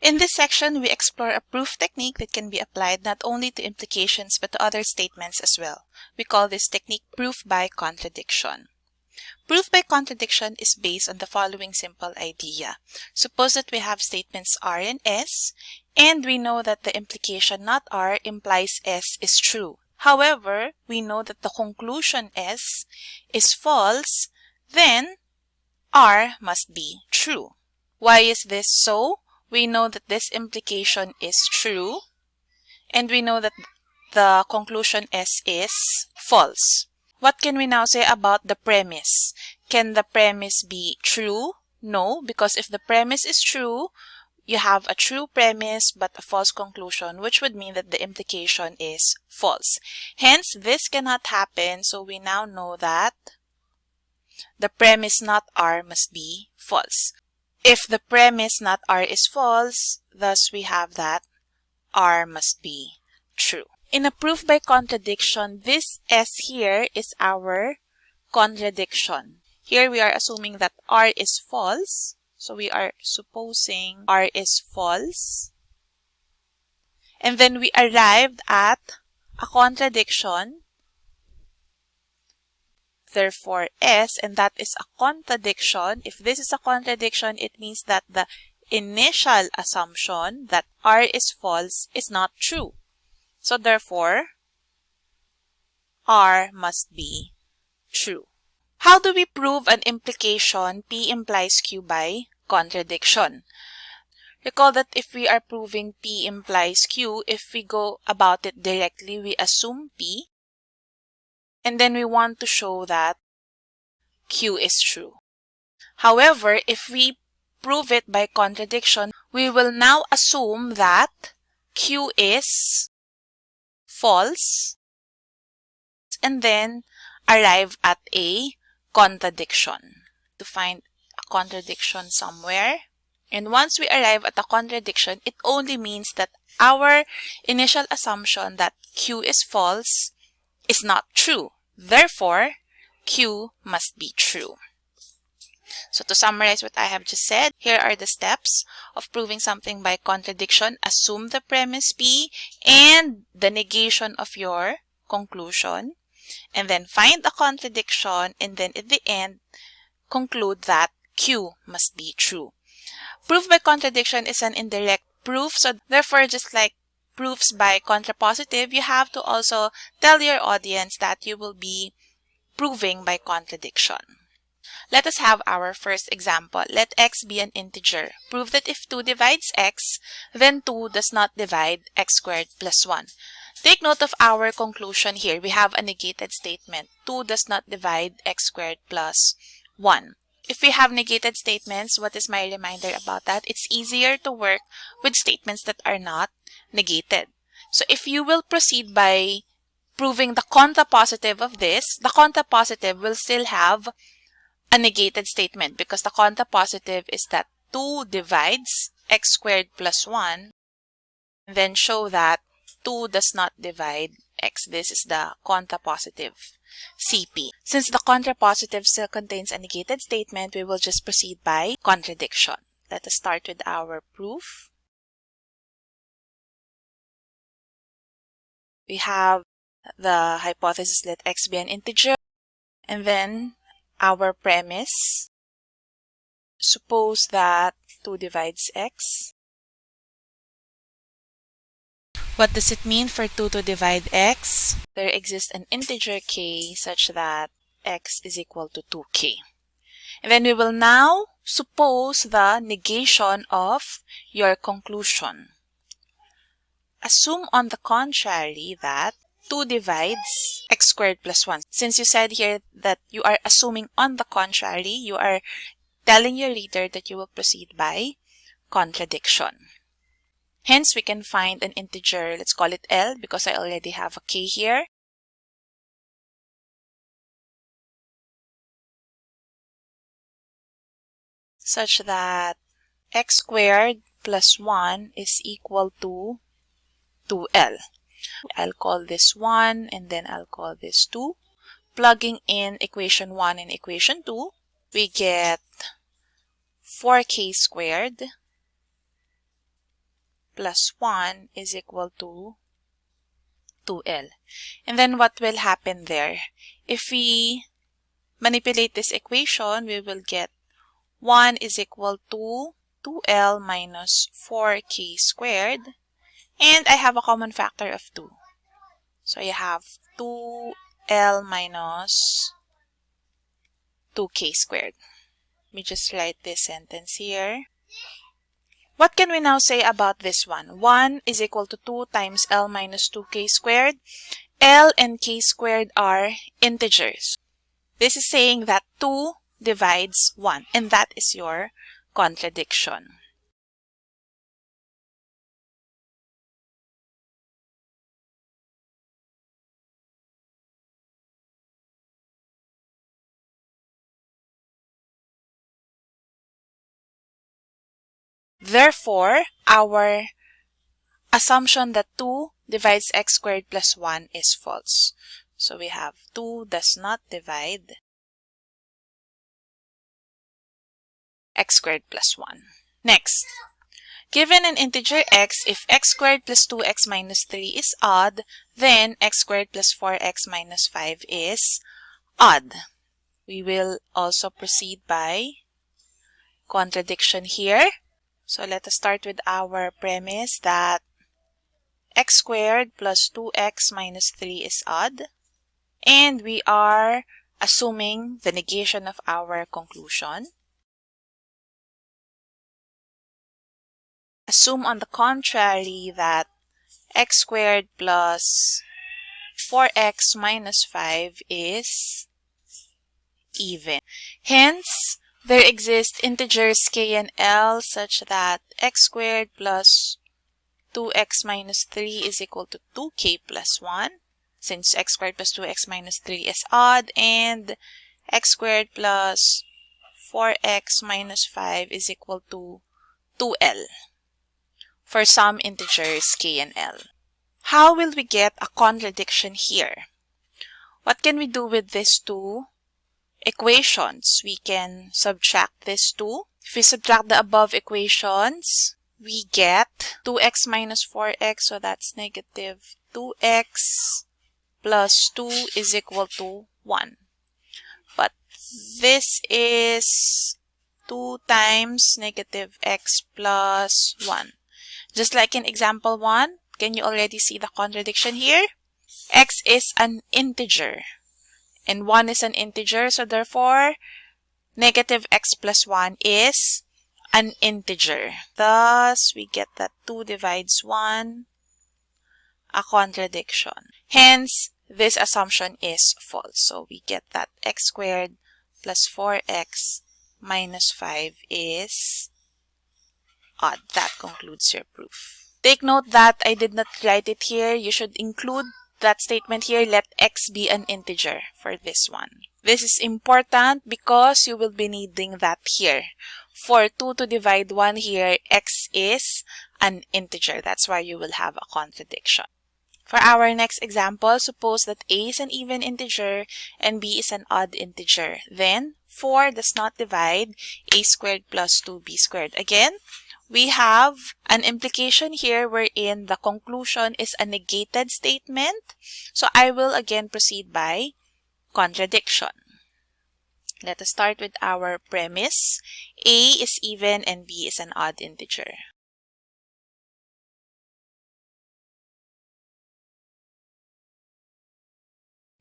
In this section, we explore a proof technique that can be applied not only to implications but to other statements as well. We call this technique proof by contradiction. Proof by contradiction is based on the following simple idea. Suppose that we have statements R and S, and we know that the implication not R implies S is true. However, we know that the conclusion S is false, then R must be true. Why is this so? We know that this implication is true, and we know that the conclusion S is false. What can we now say about the premise? Can the premise be true? No, because if the premise is true, you have a true premise but a false conclusion, which would mean that the implication is false. Hence, this cannot happen, so we now know that the premise not R must be false. If the premise not R is false, thus we have that R must be true. In a proof by contradiction, this S here is our contradiction. Here we are assuming that R is false. So we are supposing R is false. And then we arrived at a contradiction. Therefore, S, and that is a contradiction. If this is a contradiction, it means that the initial assumption that R is false is not true. So therefore, R must be true. How do we prove an implication P implies Q by contradiction? Recall that if we are proving P implies Q, if we go about it directly, we assume P, and then we want to show that Q is true. However, if we prove it by contradiction, we will now assume that Q is false and then arrive at a contradiction to find a contradiction somewhere and once we arrive at a contradiction it only means that our initial assumption that q is false is not true therefore q must be true so to summarize what I have just said, here are the steps of proving something by contradiction. Assume the premise P and the negation of your conclusion. And then find the contradiction and then at the end, conclude that Q must be true. Proof by contradiction is an indirect proof. So therefore, just like proofs by contrapositive, you have to also tell your audience that you will be proving by contradiction. Let us have our first example. Let x be an integer. Prove that if 2 divides x, then 2 does not divide x squared plus 1. Take note of our conclusion here. We have a negated statement. 2 does not divide x squared plus 1. If we have negated statements, what is my reminder about that? It's easier to work with statements that are not negated. So if you will proceed by proving the contrapositive of this, the contrapositive will still have a negated statement because the contrapositive is that 2 divides x squared plus 1 then show that 2 does not divide x. This is the contrapositive CP. Since the contrapositive still contains a negated statement, we will just proceed by contradiction. Let us start with our proof. We have the hypothesis let x be an integer and then our premise. Suppose that 2 divides x. What does it mean for 2 to divide x? There exists an integer k such that x is equal to 2k. And then we will now suppose the negation of your conclusion. Assume on the contrary that 2 divides x squared plus 1. Since you said here that you are assuming on the contrary, you are telling your reader that you will proceed by contradiction. Hence, we can find an integer, let's call it L because I already have a k here. Such that x squared plus 1 is equal to 2L. I'll call this 1 and then I'll call this 2. Plugging in equation 1 and equation 2, we get 4k squared plus 1 is equal to 2L. And then what will happen there? If we manipulate this equation, we will get 1 is equal to 2L minus 4K squared. And I have a common factor of 2. So you have 2L minus 2K squared. Let me just write this sentence here. What can we now say about this one? 1 is equal to 2 times L minus 2K squared. L and K squared are integers. This is saying that 2 divides 1 and that is your contradiction. Therefore, our assumption that 2 divides x squared plus 1 is false. So we have 2 does not divide x squared plus 1. Next, given an integer x, if x squared plus 2x minus 3 is odd, then x squared plus 4x minus 5 is odd. We will also proceed by contradiction here. So let us start with our premise that x squared plus 2x minus 3 is odd. And we are assuming the negation of our conclusion. Assume on the contrary that x squared plus 4x minus 5 is even. Hence, there exist integers k and l such that x squared plus 2x minus 3 is equal to 2k plus 1 since x squared plus 2x minus 3 is odd and x squared plus 4x minus 5 is equal to 2l for some integers k and l. How will we get a contradiction here? What can we do with these two equations, we can subtract this 2. If we subtract the above equations, we get 2x minus 4x, so that's negative 2x plus 2 is equal to 1. But this is 2 times negative x plus 1. Just like in example 1, can you already see the contradiction here? x is an integer and 1 is an integer. So therefore, negative x plus 1 is an integer. Thus, we get that 2 divides 1, a contradiction. Hence, this assumption is false. So we get that x squared plus 4x minus 5 is odd. That concludes your proof. Take note that I did not write it here. You should include that statement here, let x be an integer for this one. This is important because you will be needing that here. For 2 to divide 1 here, x is an integer. That's why you will have a contradiction. For our next example, suppose that a is an even integer and b is an odd integer. Then 4 does not divide a squared plus 2b squared. Again, we have an implication here wherein the conclusion is a negated statement. So I will again proceed by contradiction. Let us start with our premise. A is even and B is an odd integer.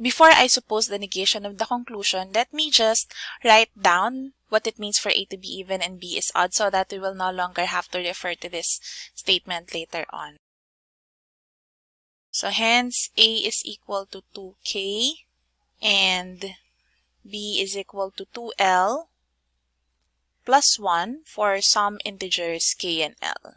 Before I suppose the negation of the conclusion, let me just write down what it means for A to be even and B is odd so that we will no longer have to refer to this statement later on. So hence, A is equal to 2K and B is equal to 2L plus 1 for some integers K and L.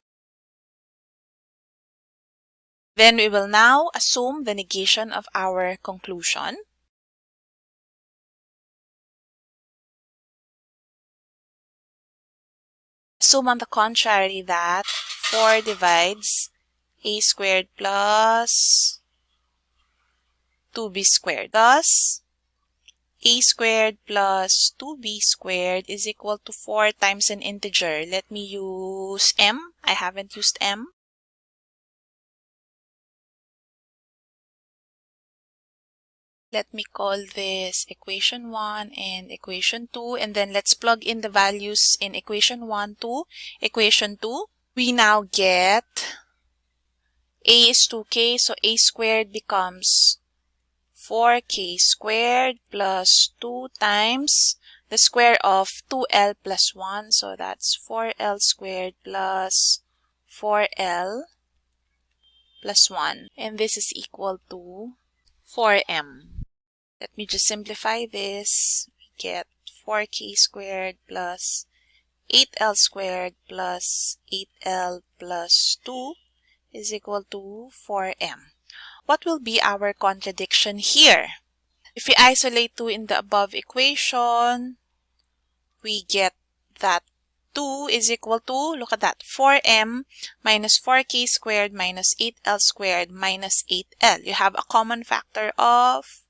Then we will now assume the negation of our conclusion. Assume on the contrary that 4 divides a squared plus 2b squared. Thus, a squared plus 2b squared is equal to 4 times an integer. Let me use m. I haven't used m. Let me call this equation 1 and equation 2 and then let's plug in the values in equation 1 to equation 2. We now get a is 2k so a squared becomes 4k squared plus 2 times the square of 2l plus 1 so that's 4l squared plus 4l plus 1 and this is equal to 4m. Let me just simplify this. We get 4k squared plus 8l squared plus 8l plus 2 is equal to 4m. What will be our contradiction here? If we isolate 2 in the above equation, we get that 2 is equal to, look at that, 4m minus 4k squared minus 8l squared minus 8l. You have a common factor of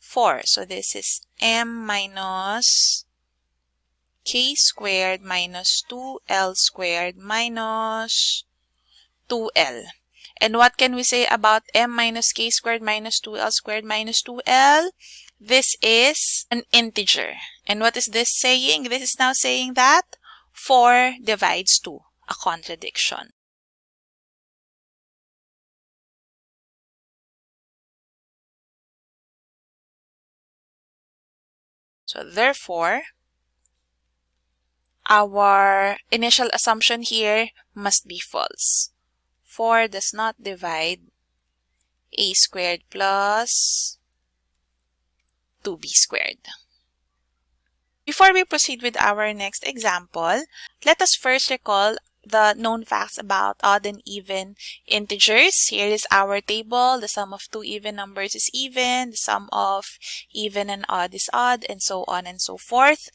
4. So this is m minus k squared minus 2l squared minus 2l. And what can we say about m minus k squared minus 2l squared minus 2l? This is an integer. And what is this saying? This is now saying that 4 divides 2, a contradiction. So therefore, our initial assumption here must be false. 4 does not divide a squared plus 2b squared. Before we proceed with our next example, let us first recall the known facts about odd and even integers. Here is our table. The sum of two even numbers is even. The sum of even and odd is odd and so on and so forth.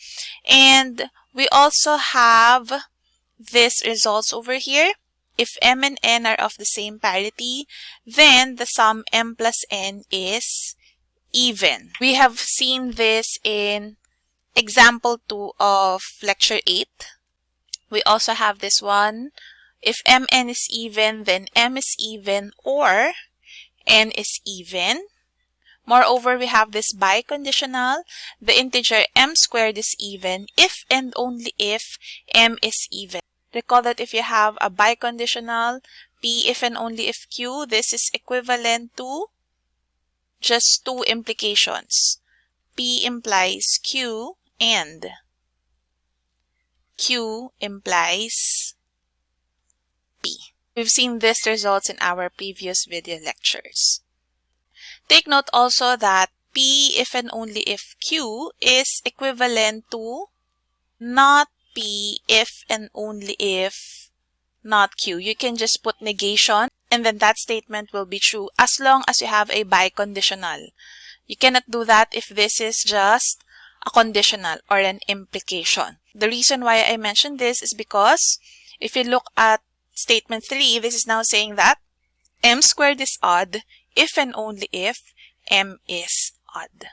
And we also have this results over here. If m and n are of the same parity, then the sum m plus n is even. We have seen this in example 2 of lecture 8. We also have this one. If mn is even, then m is even or n is even. Moreover, we have this biconditional. The integer m squared is even if and only if m is even. Recall that if you have a biconditional, p if and only if q, this is equivalent to just two implications. p implies q and Q implies P. We've seen this results in our previous video lectures. Take note also that P if and only if Q is equivalent to not P if and only if not Q. You can just put negation and then that statement will be true as long as you have a biconditional. You cannot do that if this is just a conditional or an implication. The reason why I mentioned this is because if you look at statement 3, this is now saying that m squared is odd if and only if m is odd.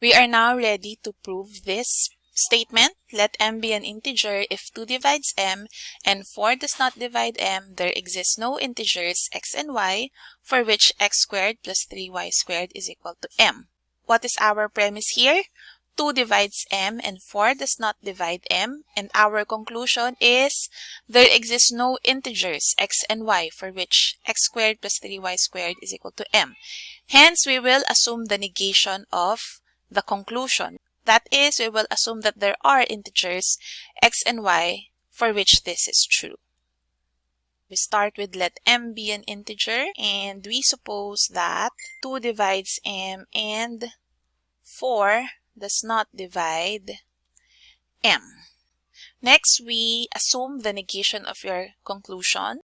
We are now ready to prove this statement. Let m be an integer if 2 divides m and 4 does not divide m, there exists no integers x and y for which x squared plus 3y squared is equal to m. What is our premise here? 2 divides m and 4 does not divide m and our conclusion is there exists no integers x and y for which x squared plus 3y squared is equal to m. Hence, we will assume the negation of the conclusion. That is, we will assume that there are integers x and y for which this is true. We start with let m be an integer and we suppose that 2 divides m and 4 does not divide m. Next, we assume the negation of your conclusion.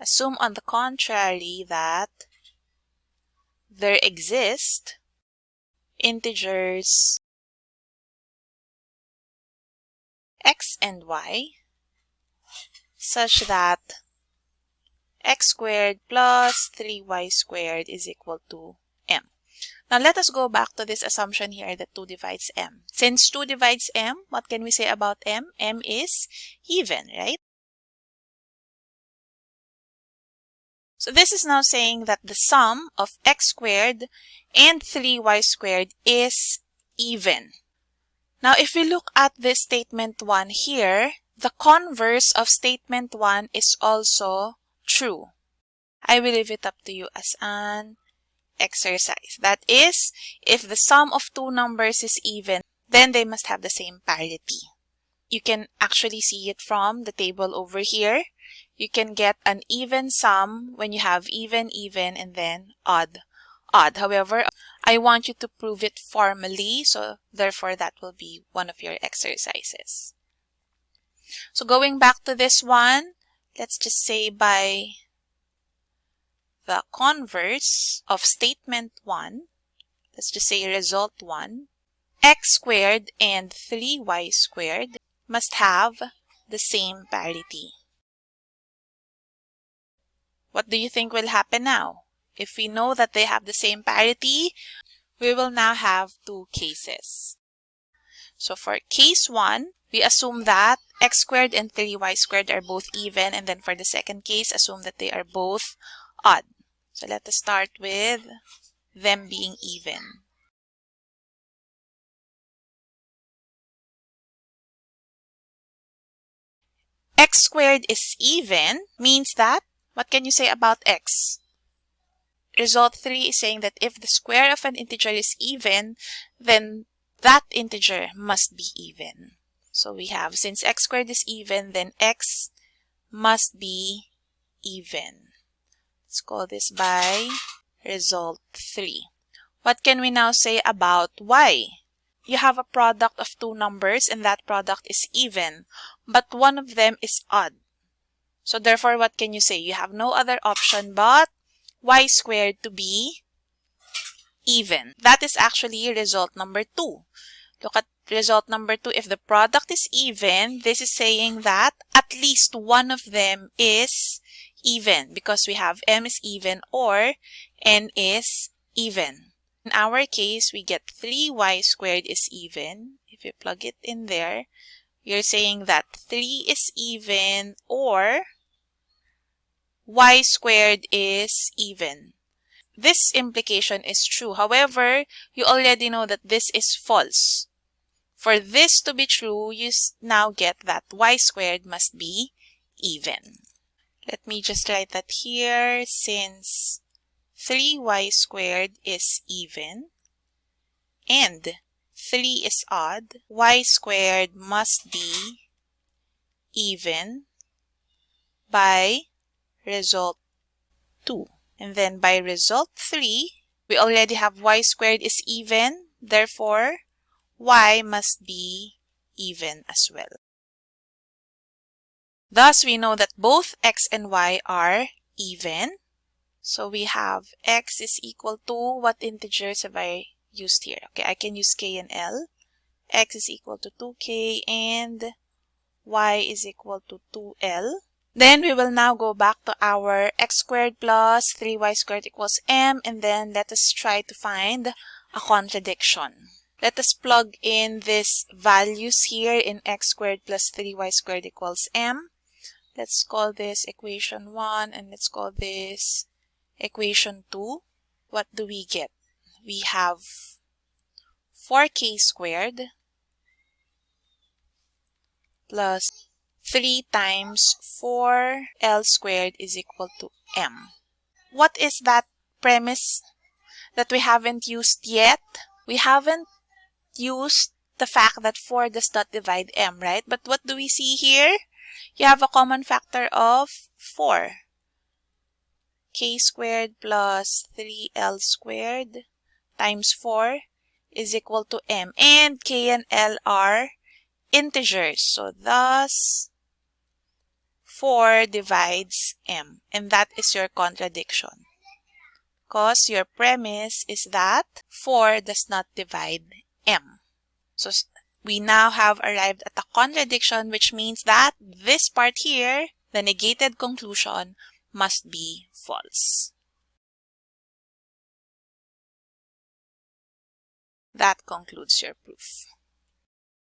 Assume on the contrary that there exist integers x and y such that x squared plus 3y squared is equal to. Now let us go back to this assumption here that 2 divides m. Since 2 divides m, what can we say about m? m is even, right? So this is now saying that the sum of x squared and 3y squared is even. Now, if we look at this statement 1 here, the converse of statement 1 is also true. I will leave it up to you as an exercise. That is, if the sum of two numbers is even, then they must have the same parity. You can actually see it from the table over here you can get an even sum when you have even, even, and then odd, odd. However, I want you to prove it formally, so therefore that will be one of your exercises. So going back to this one, let's just say by the converse of statement 1, let's just say result 1, x squared and 3y squared must have the same parity. What do you think will happen now? If we know that they have the same parity, we will now have two cases. So for case 1, we assume that x squared and 3y squared are both even and then for the second case, assume that they are both odd. So let us start with them being even. x squared is even means that what can you say about x? Result 3 is saying that if the square of an integer is even, then that integer must be even. So we have, since x squared is even, then x must be even. Let's call this by result 3. What can we now say about y? You have a product of two numbers and that product is even, but one of them is odd. So therefore, what can you say? You have no other option but y squared to be even. That is actually result number 2. Look at result number 2. If the product is even, this is saying that at least one of them is even because we have m is even or n is even. In our case, we get 3y squared is even. If you plug it in there, you're saying that 3 is even or y squared is even. This implication is true. However, you already know that this is false. For this to be true, you now get that y squared must be even. Let me just write that here since 3y squared is even and 3 is odd, y squared must be even by result 2. And then by result 3, we already have y squared is even, therefore y must be even as well. Thus, we know that both x and y are even. So we have x is equal to, what integers have I used here? Okay, I can use k and l. x is equal to 2k and y is equal to 2l. Then we will now go back to our x squared plus 3y squared equals m and then let us try to find a contradiction. Let us plug in these values here in x squared plus 3y squared equals m. Let's call this equation 1 and let's call this equation 2. What do we get? We have 4k squared plus 3 times 4L squared is equal to M. What is that premise that we haven't used yet? We haven't used the fact that 4 does not divide M, right? But what do we see here? You have a common factor of 4. k squared plus 3L squared times 4 is equal to M. And K and L are integers. So thus, 4 divides m. And that is your contradiction. Because your premise is that 4 does not divide m. So we now have arrived at a contradiction which means that this part here, the negated conclusion, must be false. That concludes your proof.